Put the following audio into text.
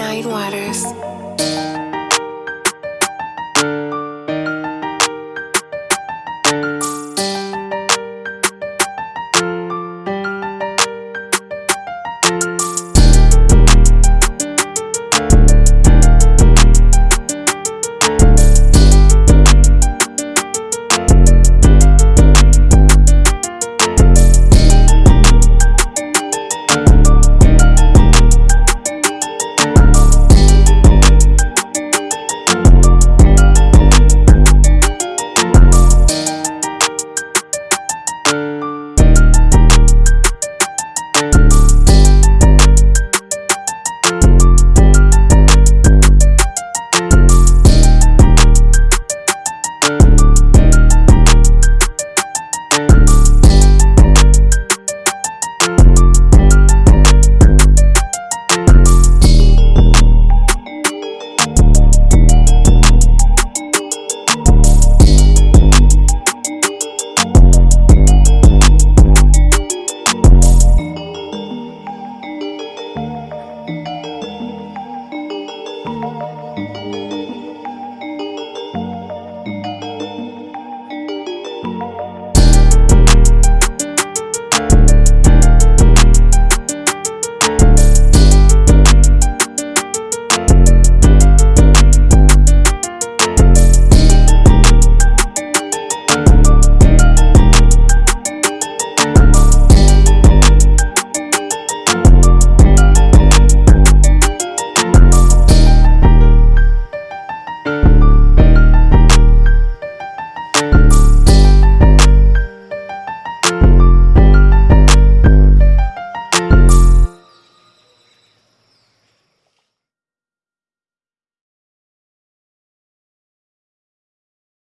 Nine Waters.